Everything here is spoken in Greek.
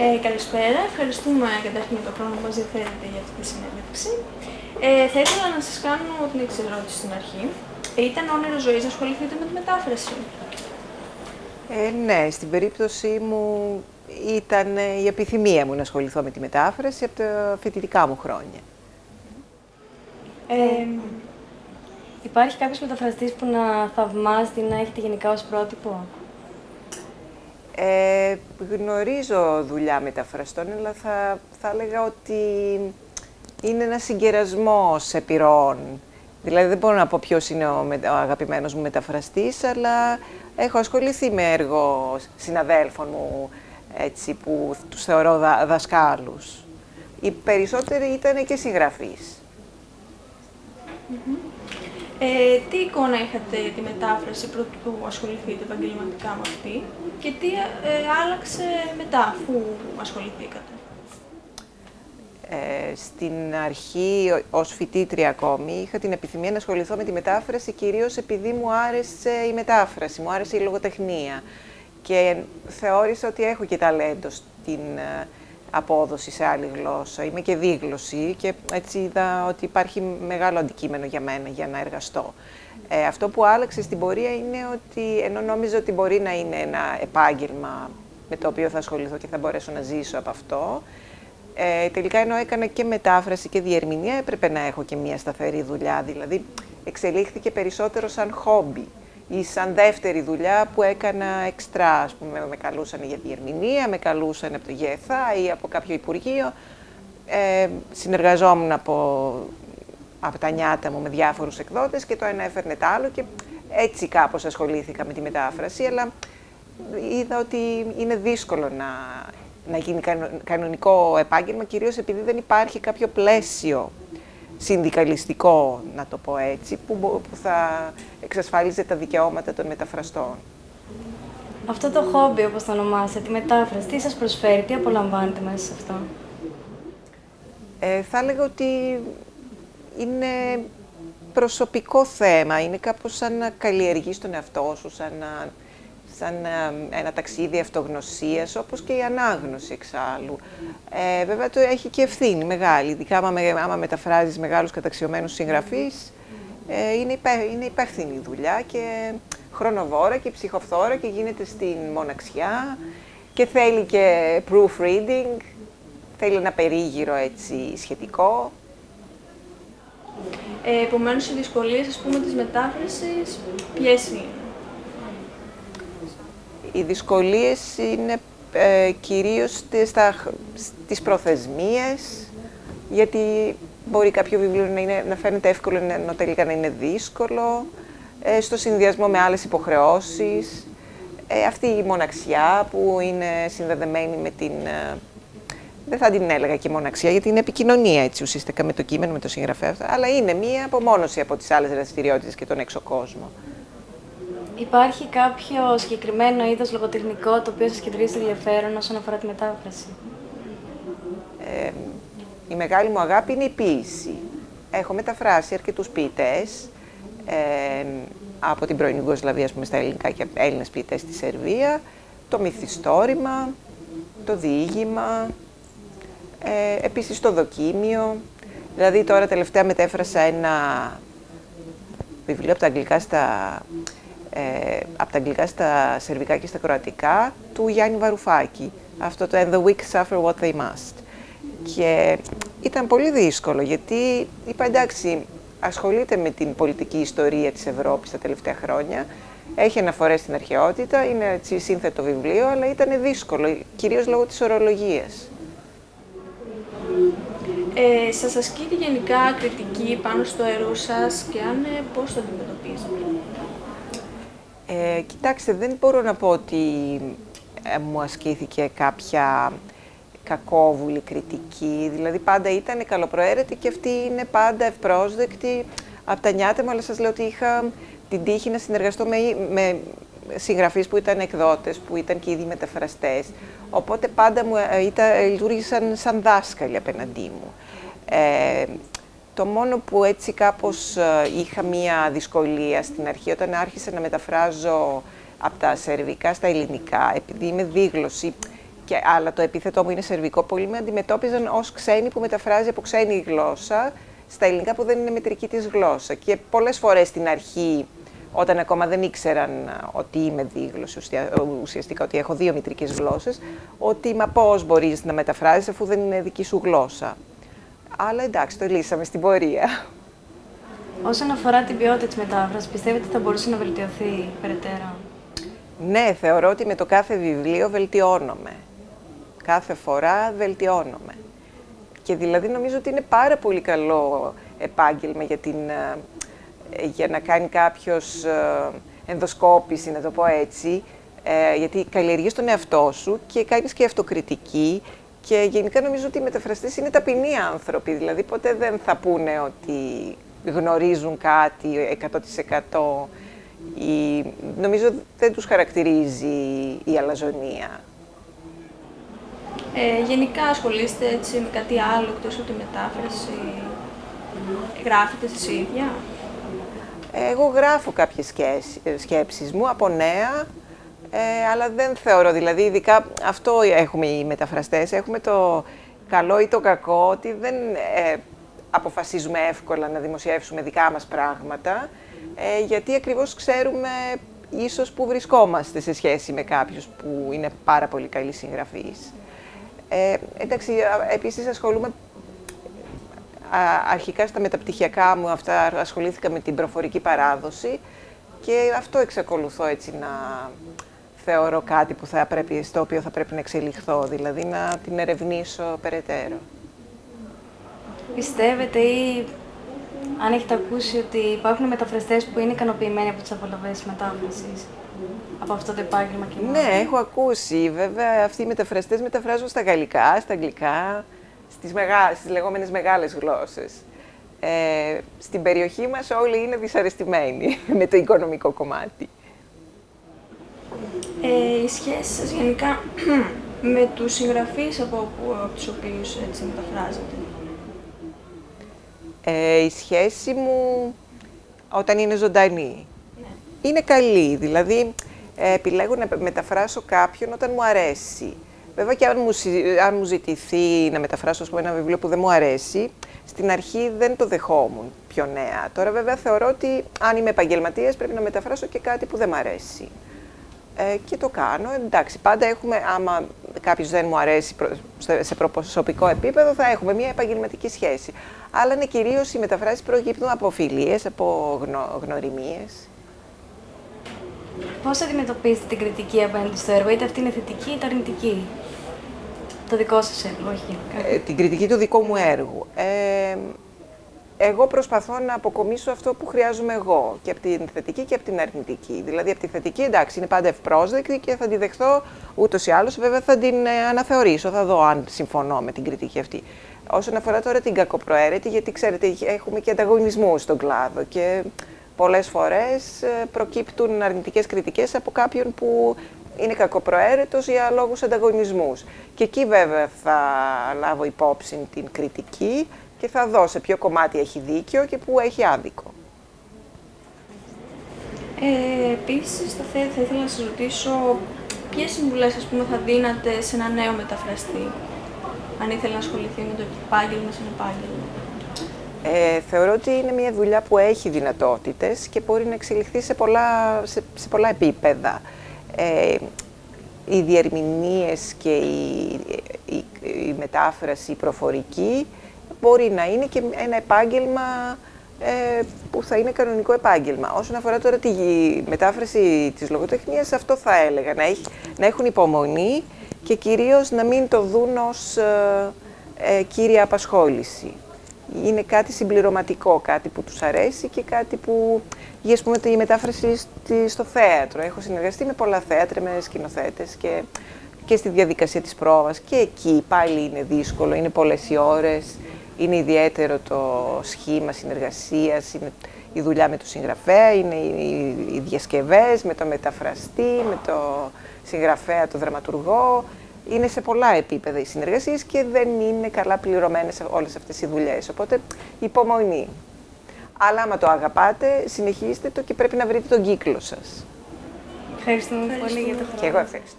Ε, καλησπέρα. Ευχαριστούμε καταρχήν για το χρόνο που μας διαθέτετε για αυτή τη συνέντευξη. Ε, θα ήθελα να σας κάνω την εξή ερώτηση στην αρχή. Ε, ήταν όνειρο ζωής να ασχοληθείτε με τη μετάφραση; Ε, ναι, στην περίπτωσή μου ήταν η επιθυμία μου να ασχοληθώ με τη μετάφραση από τα φοιτητικά μου χρόνια. Ε, υπάρχει κάποιος μεταφραστής που να θαυμάζεται ή να έχετε γενικά ως πρότυπο; Ε, γνωρίζω δουλειά μεταφραστών, αλλά θα, θα έλεγα ότι είναι ένα συγκερασμό επιρροών. Δηλαδή δεν μπορώ να πω ποιος είναι ο, ο αγαπημένος μου μεταφραστής, αλλά έχω ασχοληθεί με έργο συναδέλφων μου, έτσι, που τους θεωρώ δα, δασκάλους. Οι περισσότεροι ήταν και συγγραφείς. Ε, τι εικόνα είχατε για τη μετάφραση πρωτού ασχοληθείτε επαγγελματικά με αυτή και τι ε, άλλαξε μετά αφού ασχοληθήκατε; Ε, στην αρχή, ως φοιτήτρια ακόμη, είχα την επιθυμία να ασχοληθώ με τη μετάφραση κυρίως επειδή μου άρεσε η μετάφραση, μου άρεσε η λογοτεχνία και θεώρησα ότι έχω και ταλέντο στην ε, απόδοση σε άλλη γλώσσα. Είμαι και δίγλωση και έτσι είδα ότι υπάρχει μεγάλο αντικείμενο για μένα για να εργαστώ. Ε, αυτό που άλλαξε στην πορεία είναι ότι ενώ νόμιζα ότι μπορεί να είναι ένα επάγγελμα με το οποίο θα ασχοληθώ και θα μπορέσω να ζήσω από αυτό, ε, τελικά ενώ έκανα και μετάφραση και διερμηνία έπρεπε να έχω και μια σταθερή δουλειά, δηλαδή εξελίχθηκε περισσότερο σαν χόμπι ή σαν δεύτερη δουλειά που έκανα εξτρά, ας πούμε, με καλούσαν για διερμηνία, με καλούσαν από το ΓΕΘΑ ή από κάποιο Υπουργείο. Ε, συνεργαζόμουν από, από τα νιάτα μου με διάφορους εκδότες και το ένα έφερνε το άλλο και έτσι κάπως ασχολήθηκα με τη μετάφραση, αλλά είδα ότι είναι δύσκολο να, να γίνει κανονικό επάγγελμα, κυρίως επειδή δεν υπάρχει κάποιο πλαίσιο συνδικαλιστικό, να το πω έτσι, που, που θα εξασφάλιζε τα δικαιώματα των μεταφραστών. Αυτό το χόμπι, όπως το ονομάσετε, τη μετάφραση, τι σας προσφέρει, τι απολαμβάνετε μέσα σε αυτό; Ε, θα έλεγα ότι είναι προσωπικό θέμα, είναι κάπως σαν να καλλιεργείς τον εαυτό σου, σαν να σαν ε, ένα ταξίδι αυτογνωσίας, όπως και η ανάγνωση εξάλλου. Ε, βέβαια το έχει και ευθύνη μεγάλη, ειδικά άμα, άμα μεταφράζεις μεγάλους καταξιωμένους συγγραφείς, ε, είναι, υπέ, είναι υπεύθυνη δουλειά και χρονοβόρα και ψυχοφθόρα και γίνεται στην μοναξιά και θέλει και proofreading, θέλει ένα περίγυρο έτσι σχετικό. Ε, επομένως, οι δυσκολίες, ας πούμε, της μετάφρασης, ποιες είναι; Οι δυσκολίες είναι ε, κυρίως στα, στις προθεσμίες, γιατί μπορεί κάποιο βιβλίο να, είναι, να φαίνεται εύκολο, ενώ τελικά να είναι δύσκολο, ε, στο συνδυασμό με άλλες υποχρεώσεις, ε, αυτή η μοναξιά που είναι συνδεδεμένη με την... Ε, δεν θα την έλεγα και μοναξιά, γιατί είναι επικοινωνία έτσι ουσιαστικά με το κείμενο, με το συγγραφέα, αλλά είναι μία απομόνωση από τις άλλες δραστηριότητες και τον έξω κόσμο. Υπάρχει κάποιο συγκεκριμένο είδος λογοτεχνικό το οποίο σας κεντρίζει ενδιαφέρον όσον αφορά τη μετάφραση; Ε, η μεγάλη μου αγάπη είναι η ποίηση. Έχω μεταφράσει αρκετούς ποιητές ε, από την πρώην Ιουγκοσλαβία, πούμε, στα ελληνικά και Έλληνες ποιητές στη Σερβία, το μυθιστόρημα, το διήγημα, ε, επίσης το δοκίμιο. Δηλαδή τώρα τελευταία μετέφρασα ένα βιβλίο από τα αγγλικά στα ε, από τα αγγλικά στα σερβικά και στα κροατικά του Γιάννη Βαρουφάκη. Αυτό το «And the weak suffer what they must». Και ήταν πολύ δύσκολο, γιατί είπα εντάξει, ασχολείται με την πολιτική ιστορία της Ευρώπης τα τελευταία χρόνια, έχει αναφορές στην αρχαιότητα, είναι έτσι σύνθετο βιβλίο, αλλά ήταν δύσκολο, κυρίως λόγω της ορολογίας. Ε, σας ασκείται γενικά κριτική πάνω στο έργο σας και αν ε, πώς το αντιμετωπίζετε; Ε, κοιτάξτε, δεν μπορώ να πω ότι ε, μου ασκήθηκε κάποια κακόβουλη κριτική. Δηλαδή πάντα ήταν καλοπροαίρετη και αυτή είναι πάντα ευπρόσδεκτη από τα νιάτα μου, αλλά σας λέω ότι είχα την τύχη να συνεργαστώ με, με συγγραφείς που ήταν εκδότες, που ήταν και ήδη μεταφραστές. Οπότε πάντα μου ε, ήταν, λειτουργήσαν σαν δάσκαλοι απέναντί μου. Ε, το μόνο που έτσι κάπως ε, είχα μία δυσκολία στην αρχή, όταν άρχισα να μεταφράζω από τα σερβικά στα ελληνικά, επειδή είμαι δίγλωση, και, αλλά το επίθετό μου είναι σερβικό, πολλοί με αντιμετώπιζαν ως ξένη που μεταφράζει από ξένη γλώσσα στα ελληνικά που δεν είναι μετρική της γλώσσα. Και πολλές φορές στην αρχή, όταν ακόμα δεν ήξεραν ότι είμαι δίγλωση, ουσιαστικά ότι έχω δύο μητρικές γλώσσες, ότι μα πώς μπορείς να μεταφράζεις αφού δεν είναι δική σου γλώσσα. Αλλά εντάξει, το λύσαμε στην πορεία. Όσον αφορά την ποιότητα της μετάφρασης, πιστεύετε ότι θα μπορούσε να βελτιωθεί περαιτέρω; Ναι, θεωρώ ότι με το κάθε βιβλίο βελτιώνομαι. Κάθε φορά βελτιώνομαι. Και δηλαδή νομίζω ότι είναι πάρα πολύ καλό επάγγελμα για, την, ε, για να κάνει κάποιος ε, ενδοσκόπηση, να το πω έτσι, ε, γιατί καλλιεργείς τον εαυτό σου και κάνεις και αυτοκριτική και γενικά νομίζω ότι οι μεταφραστές είναι ταπεινοί άνθρωποι, δηλαδή ποτέ δεν θα πούνε ότι γνωρίζουν κάτι 100% η, νομίζω δεν τους χαρακτηρίζει η αλαζονία. Ε, γενικά ασχολείστε έτσι με κάτι άλλο εκτός από τη μετάφραση; Γράφετε εσείς ίδια; Εγώ γράφω κάποιες σκέψεις μου από νέα, ε, αλλά δεν θεωρώ, δηλαδή ειδικά αυτό έχουμε οι μεταφραστές, έχουμε το καλό ή το κακό, ότι δεν ε, αποφασίζουμε εύκολα να δημοσιεύσουμε δικά μας πράγματα, ε, γιατί ακριβώς ξέρουμε ίσως που βρισκόμαστε σε σχέση με κάποιους που είναι πάρα πολύ καλοί συγγραφείς. Ε, εντάξει, επίσης ασχολούμαι αρχικά στα μεταπτυχιακά μου, αυτά ασχολήθηκα με την προφορική παράδοση και αυτό εξακολουθώ έτσι να θεωρώ κάτι που θα πρέπει, στο οποίο θα πρέπει να εξελιχθώ, δηλαδή να την ερευνήσω περαιτέρω. Πιστεύετε ή αν έχετε ακούσει ότι υπάρχουν μεταφραστές που είναι ικανοποιημένοι από τις απολαυές μετάφρασης από αυτό το επάγγελμα και μόνο. Ναι, έχω ακούσει. Βέβαια, αυτοί οι μεταφραστές μεταφράζουν στα γαλλικά, στα αγγλικά, στις, μεγά... στις λεγόμενες μεγάλες γλώσσες. Ε, στην περιοχή μας όλοι είναι δυσαρεστημένοι με το οικονομικό κομμάτι. Ε, οι σχέσεις σας γενικά με τους συγγραφείς από, από τους οποίους έτσι μεταφράζετε. Ε, η σχέση μου όταν είναι ζωντανή ναι. είναι καλή. Δηλαδή, ε, επιλέγω να μεταφράσω κάποιον όταν μου αρέσει. Βέβαια και αν μου, αν μου ζητηθεί να μεταφράσω πούμε, ένα βιβλίο που δεν μου αρέσει, στην αρχή δεν το δεχόμουν πιο νέα. Τώρα βέβαια θεωρώ ότι αν είμαι επαγγελματίας πρέπει να μεταφράσω και κάτι που δεν μου αρέσει. Ε, και το κάνω. Εντάξει, πάντα έχουμε, άμα κάποιος δεν μου αρέσει σε προσωπικό επίπεδο, θα έχουμε μια επαγγελματική σχέση. Αλλά είναι κυρίως οι μεταφράσεις προκύπτουν από φιλίες, από γνω, γνωριμίες. Πώς αντιμετωπίζετε την κριτική απέναντι στο έργο, είτε αυτή είναι θετική είτε αρνητική; Το δικό σας έργο, όχι. Ε, την κριτική του δικού μου έργου. Ε, εγώ προσπαθώ να αποκομίσω αυτό που χρειάζομαι εγώ και από την θετική και από την αρνητική. Δηλαδή, από τη θετική, εντάξει, είναι πάντα ευπρόσδεκτη και θα τη δεχθώ ούτως ή άλλως. Βέβαια, θα την ε, αναθεωρήσω, θα δω αν συμφωνώ με την κριτική αυτή. Όσον αφορά τώρα την κακοπροαίρετη, γιατί ξέρετε, έχουμε και ανταγωνισμού στον κλάδο και πολλές φορές ε, προκύπτουν αρνητικές κριτικές από κάποιον που είναι κακοπροαίρετος για λόγους ανταγωνισμούς. Και εκεί βέβαια θα λάβω υπόψη την κριτική και θα δω σε ποιο κομμάτι έχει δίκιο και πού έχει άδικο. Ε, επίσης, θα, θα ήθελα να σας ρωτήσω ποιες συμβουλές ας πούμε, θα δίνατε σε ένα νέο μεταφραστή, αν ήθελε να ασχοληθεί με το επάγγελμα σαν επάγγελμα; Ε, θεωρώ ότι είναι μια δουλειά που έχει δυνατότητες και μπορεί να εξελιχθεί σε πολλά, σε, σε πολλά επίπεδα. Ε, οι διερμηνίες και η, η, η μετάφραση η προφορική μπορεί να είναι και ένα επάγγελμα ε, που θα είναι κανονικό επάγγελμα. Όσον αφορά τώρα τη μετάφραση της λογοτεχνίας, αυτό θα έλεγα, να, έχει, να έχουν υπομονή και κυρίως να μην το δουν ως ε, ε, κύρια απασχόληση. Είναι κάτι συμπληρωματικό, κάτι που τους αρέσει και κάτι που, για ας πούμε, τη μετάφραση στο θέατρο. Έχω συνεργαστεί με πολλά θέατρα, με σκηνοθέτες και, και στη διαδικασία της πρόβας και εκεί πάλι είναι δύσκολο, είναι πολλές οι ώρες. Είναι ιδιαίτερο το σχήμα συνεργασίας, είναι η δουλειά με τον συγγραφέα, είναι οι διασκευές με το μεταφραστή, με το συγγραφέα, το δραματουργό. Είναι σε πολλά επίπεδα οι συνεργασίες και δεν είναι καλά πληρωμένες όλες αυτές οι δουλειές. Οπότε υπομονή. Αλλά άμα το αγαπάτε, συνεχίστε το και πρέπει να βρείτε τον κύκλο σας. Ευχαριστούμε, πολύ για το χρόνο. Και εγώ ευχαριστώ.